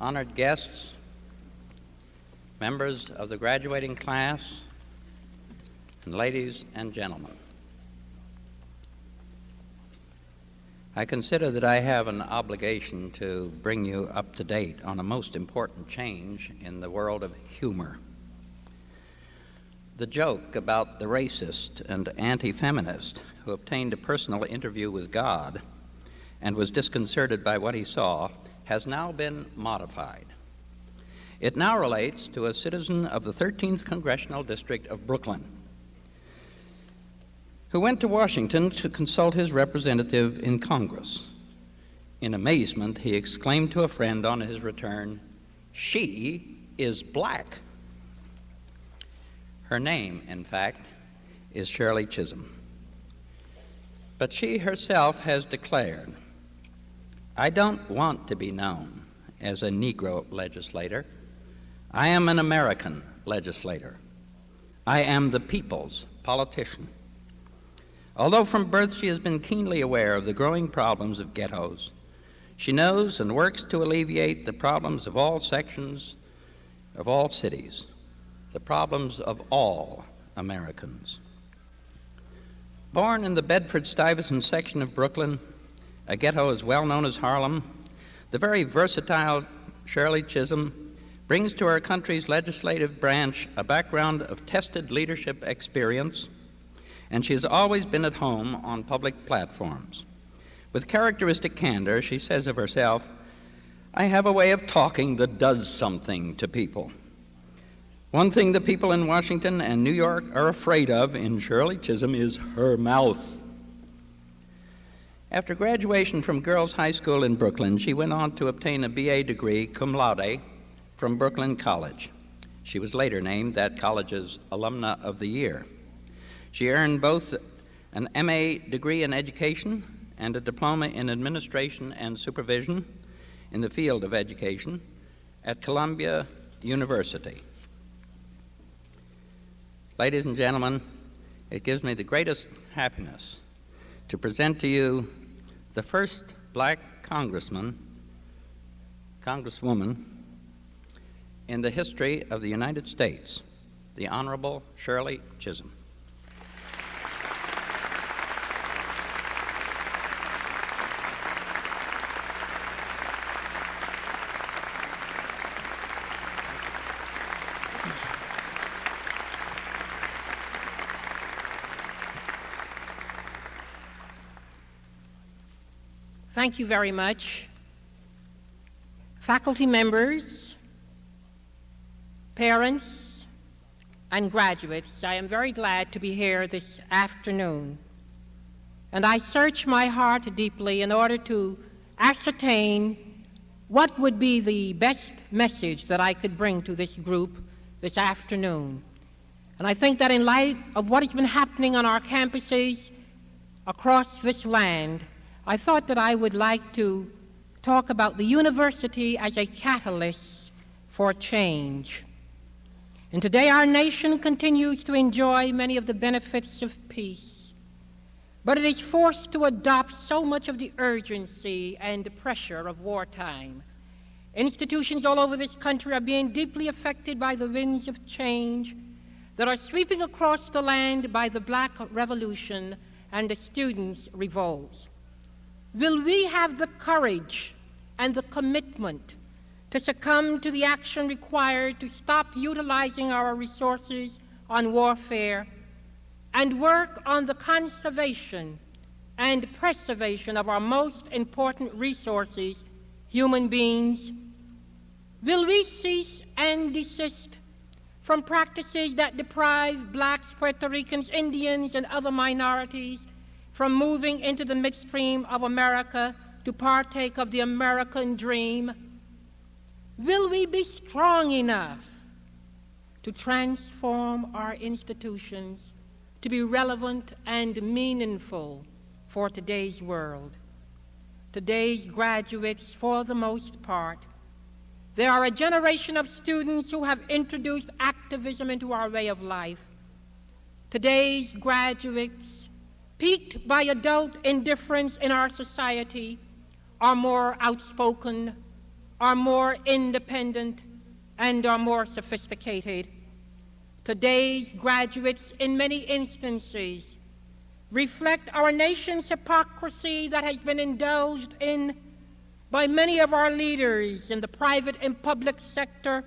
honored guests, members of the graduating class, and ladies and gentlemen. I consider that I have an obligation to bring you up to date on a most important change in the world of humor. The joke about the racist and anti feminist who obtained a personal interview with God and was disconcerted by what he saw has now been modified. It now relates to a citizen of the 13th Congressional District of Brooklyn who went to Washington to consult his representative in Congress. In amazement, he exclaimed to a friend on his return, She is black. Her name, in fact, is Shirley Chisholm. But she herself has declared, I don't want to be known as a Negro legislator. I am an American legislator. I am the people's politician. Although from birth she has been keenly aware of the growing problems of ghettos, she knows and works to alleviate the problems of all sections of all cities, the problems of all Americans. Born in the Bedford Stuyvesant section of Brooklyn, a ghetto as well known as Harlem, the very versatile Shirley Chisholm brings to our country's legislative branch a background of tested leadership experience and she has always been at home on public platforms. With characteristic candor, she says of herself, I have a way of talking that does something to people. One thing the people in Washington and New York are afraid of in Shirley Chisholm is her mouth. After graduation from Girls High School in Brooklyn, she went on to obtain a BA degree cum laude from Brooklyn College. She was later named that college's Alumna of the Year. She earned both an MA degree in education and a diploma in administration and supervision in the field of education at Columbia University. Ladies and gentlemen, it gives me the greatest happiness to present to you the first black congressman, congresswoman in the history of the United States, the Honorable Shirley Chisholm. Thank you very much. Faculty members, parents, and graduates, I am very glad to be here this afternoon. And I search my heart deeply in order to ascertain what would be the best message that I could bring to this group this afternoon. And I think that in light of what has been happening on our campuses across this land, I thought that I would like to talk about the university as a catalyst for change. And today our nation continues to enjoy many of the benefits of peace, but it is forced to adopt so much of the urgency and pressure of wartime. Institutions all over this country are being deeply affected by the winds of change that are sweeping across the land by the Black Revolution and the students' revolts. Will we have the courage and the commitment to succumb to the action required to stop utilizing our resources on warfare and work on the conservation and preservation of our most important resources, human beings? Will we cease and desist from practices that deprive blacks, Puerto Ricans, Indians, and other minorities from moving into the midstream of America to partake of the American dream? Will we be strong enough to transform our institutions to be relevant and meaningful for today's world? Today's graduates, for the most part, they are a generation of students who have introduced activism into our way of life. Today's graduates piqued by adult indifference in our society, are more outspoken, are more independent and are more sophisticated. Today's graduates, in many instances, reflect our nation's hypocrisy that has been indulged in by many of our leaders in the private and public sector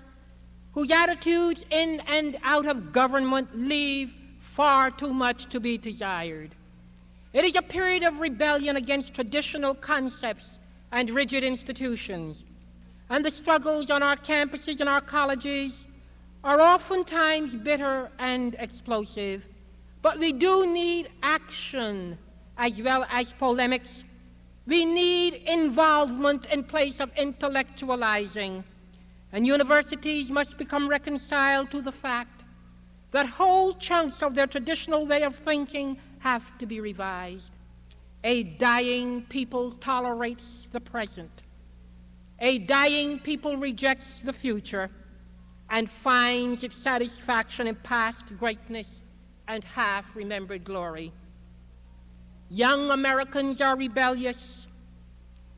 whose attitudes in and out of government leave far too much to be desired. It is a period of rebellion against traditional concepts and rigid institutions. And the struggles on our campuses and our colleges are oftentimes bitter and explosive. But we do need action as well as polemics. We need involvement in place of intellectualizing. And universities must become reconciled to the fact that whole chunks of their traditional way of thinking have to be revised. A dying people tolerates the present. A dying people rejects the future and finds its satisfaction in past greatness and half remembered glory. Young Americans are rebellious.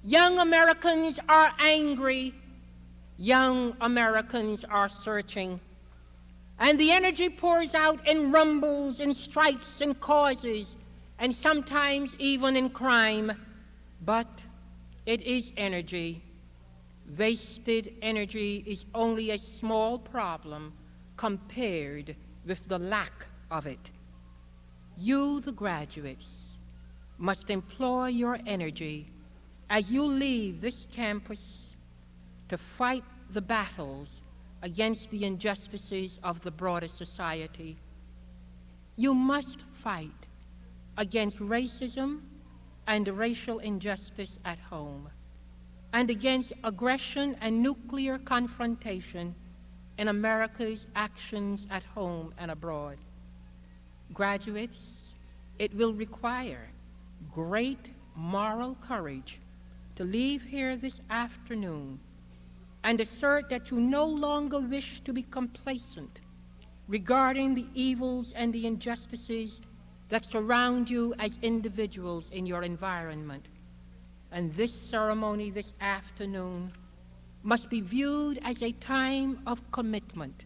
Young Americans are angry. Young Americans are searching. And the energy pours out in rumbles, in strikes, and causes, and sometimes even in crime. But it is energy. Wasted energy is only a small problem compared with the lack of it. You, the graduates, must employ your energy as you leave this campus to fight the battles against the injustices of the broader society. You must fight against racism and racial injustice at home, and against aggression and nuclear confrontation in America's actions at home and abroad. Graduates, it will require great moral courage to leave here this afternoon and assert that you no longer wish to be complacent regarding the evils and the injustices that surround you as individuals in your environment. And this ceremony this afternoon must be viewed as a time of commitment,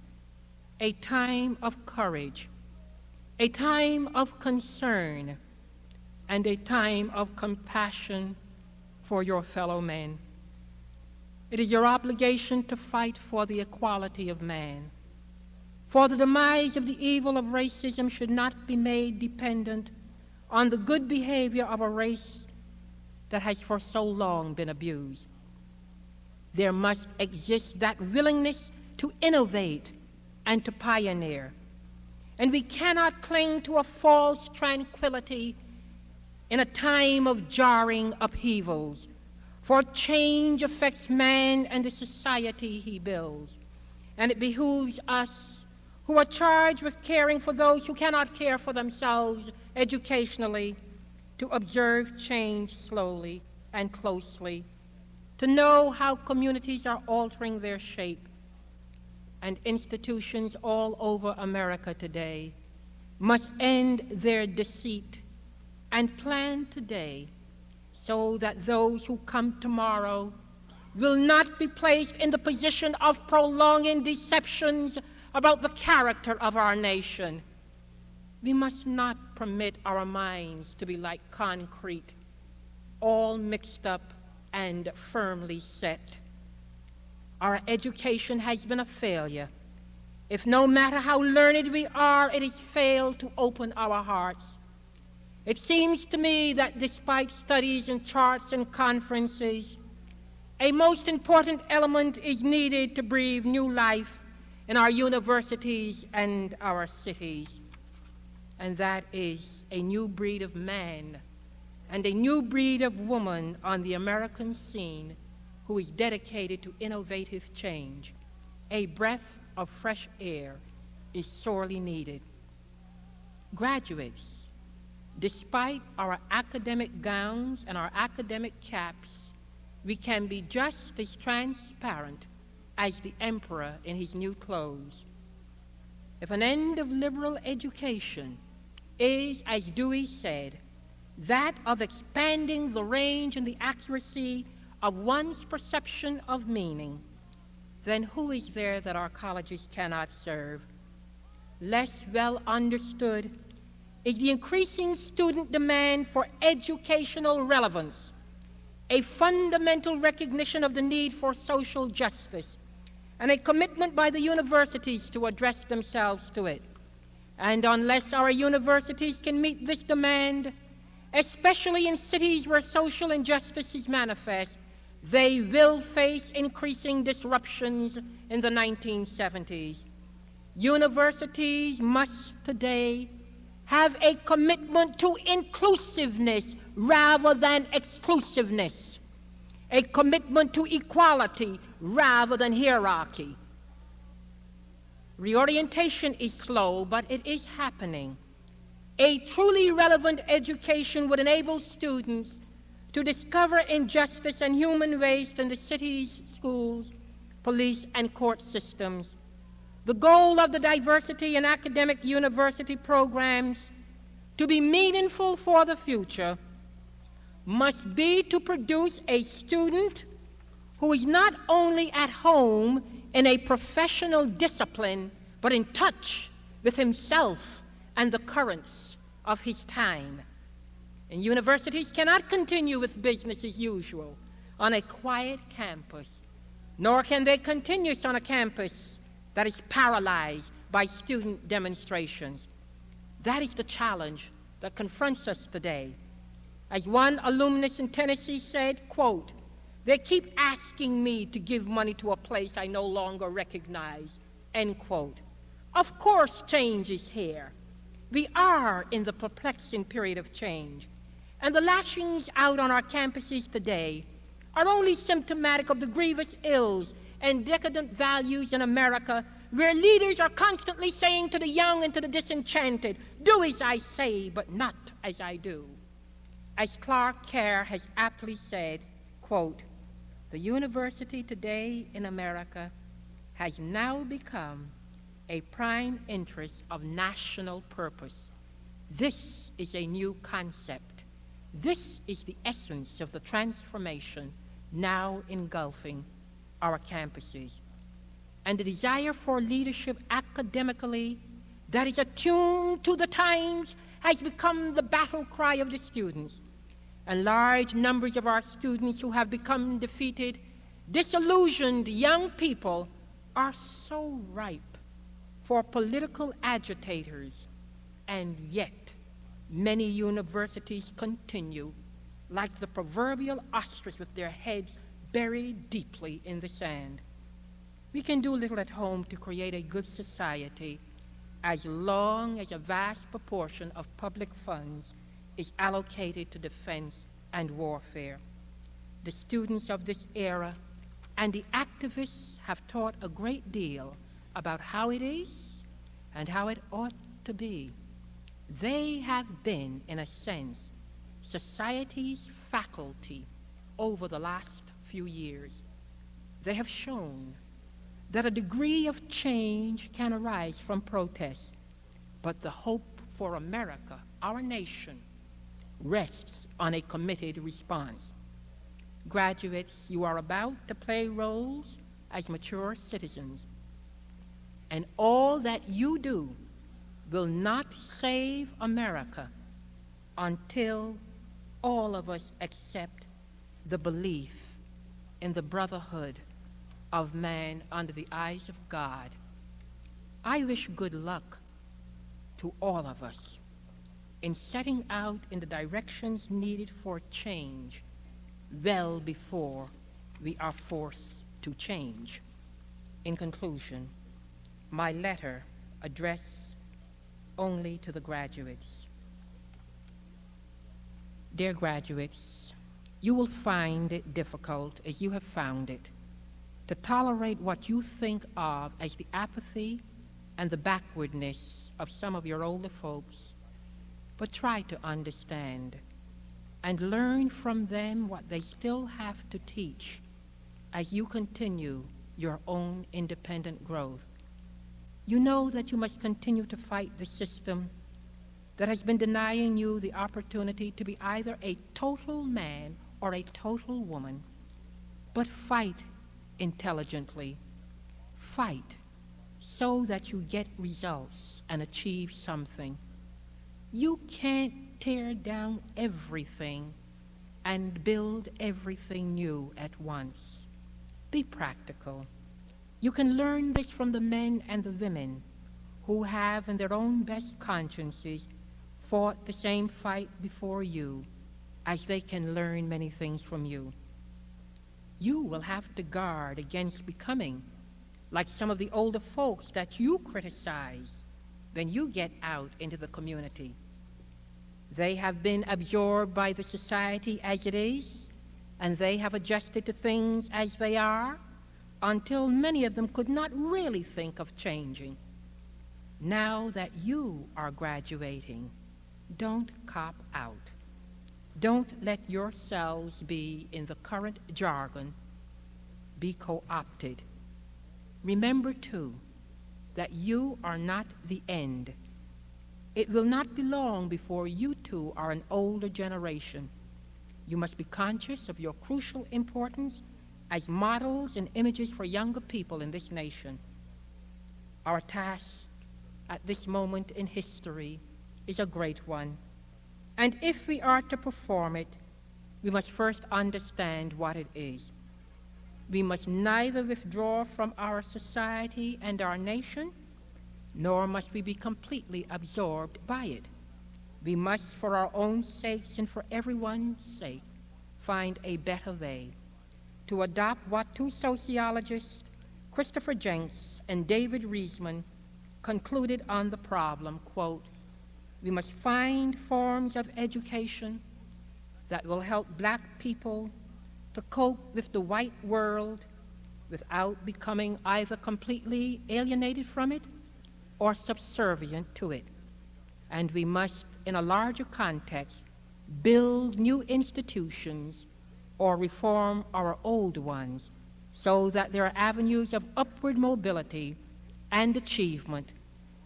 a time of courage, a time of concern, and a time of compassion for your fellow men. It is your obligation to fight for the equality of man. For the demise of the evil of racism should not be made dependent on the good behavior of a race that has for so long been abused. There must exist that willingness to innovate and to pioneer. And we cannot cling to a false tranquility in a time of jarring upheavals for change affects man and the society he builds. And it behooves us who are charged with caring for those who cannot care for themselves educationally to observe change slowly and closely, to know how communities are altering their shape. And institutions all over America today must end their deceit and plan today so that those who come tomorrow will not be placed in the position of prolonging deceptions about the character of our nation. We must not permit our minds to be like concrete, all mixed up and firmly set. Our education has been a failure. If no matter how learned we are, it has failed to open our hearts it seems to me that despite studies and charts and conferences, a most important element is needed to breathe new life in our universities and our cities, and that is a new breed of man and a new breed of woman on the American scene who is dedicated to innovative change. A breath of fresh air is sorely needed. Graduates, Despite our academic gowns and our academic caps, we can be just as transparent as the emperor in his new clothes. If an end of liberal education is, as Dewey said, that of expanding the range and the accuracy of one's perception of meaning, then who is there that our colleges cannot serve? Less well understood is the increasing student demand for educational relevance, a fundamental recognition of the need for social justice, and a commitment by the universities to address themselves to it. And unless our universities can meet this demand, especially in cities where social injustice is manifest, they will face increasing disruptions in the 1970s. Universities must today have a commitment to inclusiveness rather than exclusiveness, a commitment to equality rather than hierarchy. Reorientation is slow, but it is happening. A truly relevant education would enable students to discover injustice and human waste in the city's schools, police, and court systems the goal of the diversity in academic university programs to be meaningful for the future must be to produce a student who is not only at home in a professional discipline, but in touch with himself and the currents of his time. And universities cannot continue with business as usual on a quiet campus, nor can they continue on a campus that is paralyzed by student demonstrations. That is the challenge that confronts us today. As one alumnus in Tennessee said, quote, they keep asking me to give money to a place I no longer recognize, end quote. Of course, change is here. We are in the perplexing period of change. And the lashings out on our campuses today are only symptomatic of the grievous ills and decadent values in America where leaders are constantly saying to the young and to the disenchanted, Do as I say, but not as I do. As Clark Kerr has aptly said, quote, the university today in America has now become a prime interest of national purpose. This is a new concept. This is the essence of the transformation now engulfing our campuses. And the desire for leadership academically that is attuned to the times has become the battle cry of the students. And large numbers of our students who have become defeated, disillusioned young people are so ripe for political agitators. And yet, many universities continue like the proverbial ostrich with their heads buried deeply in the sand. We can do little at home to create a good society as long as a vast proportion of public funds is allocated to defense and warfare. The students of this era and the activists have taught a great deal about how it is and how it ought to be. They have been, in a sense, society's faculty over the last few years. They have shown that a degree of change can arise from protest, but the hope for America, our nation, rests on a committed response. Graduates, you are about to play roles as mature citizens, and all that you do will not save America until all of us accept the belief in the brotherhood of man under the eyes of God. I wish good luck to all of us in setting out in the directions needed for change well before we are forced to change. In conclusion, my letter addressed only to the graduates. Dear graduates, you will find it difficult, as you have found it, to tolerate what you think of as the apathy and the backwardness of some of your older folks, but try to understand and learn from them what they still have to teach as you continue your own independent growth. You know that you must continue to fight the system that has been denying you the opportunity to be either a total man or a total woman, but fight intelligently. Fight so that you get results and achieve something. You can't tear down everything and build everything new at once. Be practical. You can learn this from the men and the women who have, in their own best consciences, fought the same fight before you, as they can learn many things from you. You will have to guard against becoming like some of the older folks that you criticize when you get out into the community. They have been absorbed by the society as it is, and they have adjusted to things as they are until many of them could not really think of changing. Now that you are graduating, don't cop out. Don't let yourselves be in the current jargon, be co opted. Remember, too, that you are not the end. It will not be long before you too are an older generation. You must be conscious of your crucial importance as models and images for younger people in this nation. Our task at this moment in history is a great one. And if we are to perform it, we must first understand what it is. We must neither withdraw from our society and our nation, nor must we be completely absorbed by it. We must, for our own sakes and for everyone's sake, find a better way to adopt what two sociologists, Christopher Jencks and David Riesman, concluded on the problem, quote, we must find forms of education that will help black people to cope with the white world without becoming either completely alienated from it or subservient to it. And we must, in a larger context, build new institutions or reform our old ones so that there are avenues of upward mobility and achievement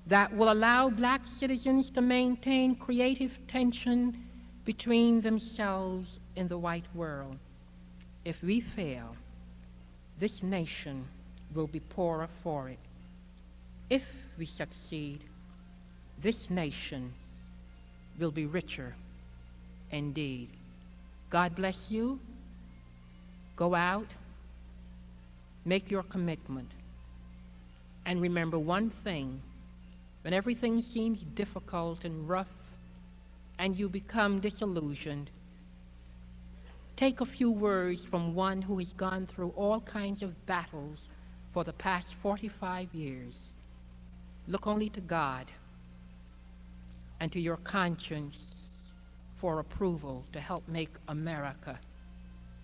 that will allow black citizens to maintain creative tension between themselves and the white world. If we fail, this nation will be poorer for it. If we succeed, this nation will be richer indeed. God bless you. Go out, make your commitment, and remember one thing when everything seems difficult and rough and you become disillusioned, take a few words from one who has gone through all kinds of battles for the past 45 years. Look only to God and to your conscience for approval to help make America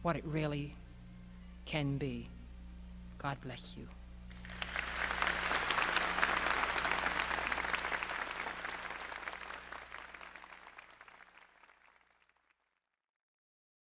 what it really can be. God bless you.